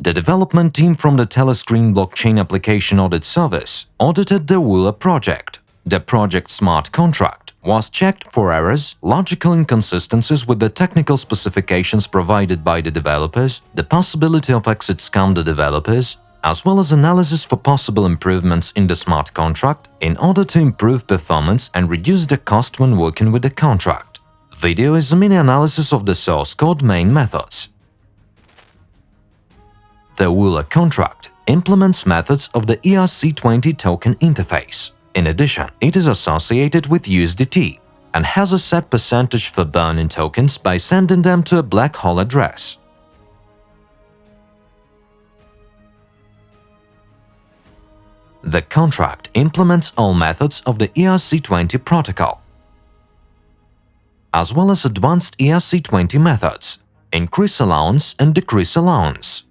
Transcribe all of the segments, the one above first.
The development team from the Telescreen blockchain application audit service audited the Woola project. The project smart contract was checked for errors, logical inconsistencies with the technical specifications provided by the developers, the possibility of exit scam the developers, as well as analysis for possible improvements in the smart contract in order to improve performance and reduce the cost when working with the contract. Video is a mini analysis of the source code main methods. The Woola contract implements methods of the ERC20 token interface. In addition, it is associated with USDT and has a set percentage for burning tokens by sending them to a black hole address. The contract implements all methods of the ERC20 protocol, as well as advanced ERC20 methods, increase allowance and decrease allowance.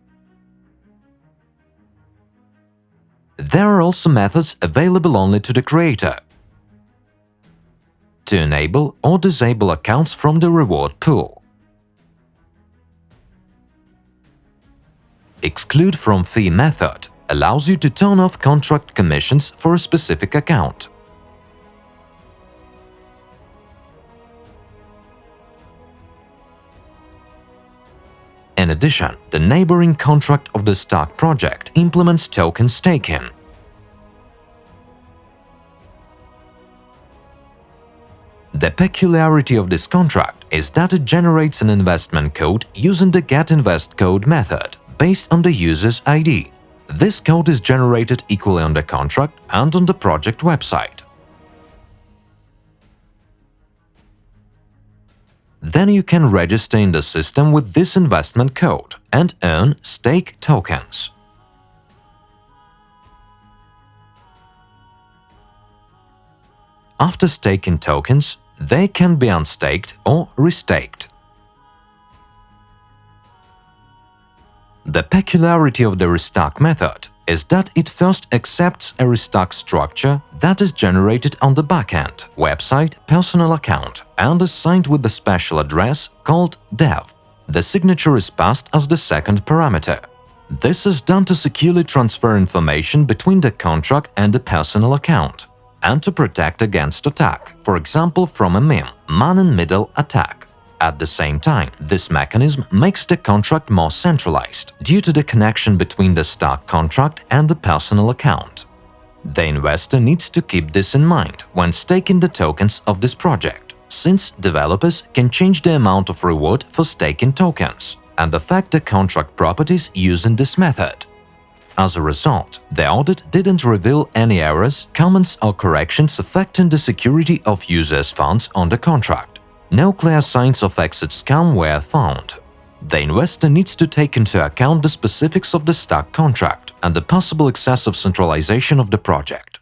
There are also methods available only to the creator to enable or disable accounts from the reward pool. Exclude from fee method allows you to turn off contract commissions for a specific account. In addition, the neighboring contract of the stock project implements token staking. The peculiarity of this contract is that it generates an investment code using the getInvestCode method based on the user's ID. This code is generated equally on the contract and on the project website. Then you can register in the system with this investment code and earn stake tokens. After staking tokens, they can be unstaked or restaked. The peculiarity of the restock method is that it first accepts a restock structure that is generated on the backend, website, personal account and is signed with the special address called dev. The signature is passed as the second parameter. This is done to securely transfer information between the contract and the personal account and to protect against attack, for example from a MIM, man-in-middle attack. At the same time, this mechanism makes the contract more centralized, due to the connection between the stock contract and the personal account. The investor needs to keep this in mind when staking the tokens of this project, since developers can change the amount of reward for staking tokens and affect the contract properties using this method. As a result, the audit didn't reveal any errors, comments or corrections affecting the security of users' funds on the contract. No clear signs of exit scam were found. The investor needs to take into account the specifics of the stock contract and the possible excessive centralization of the project.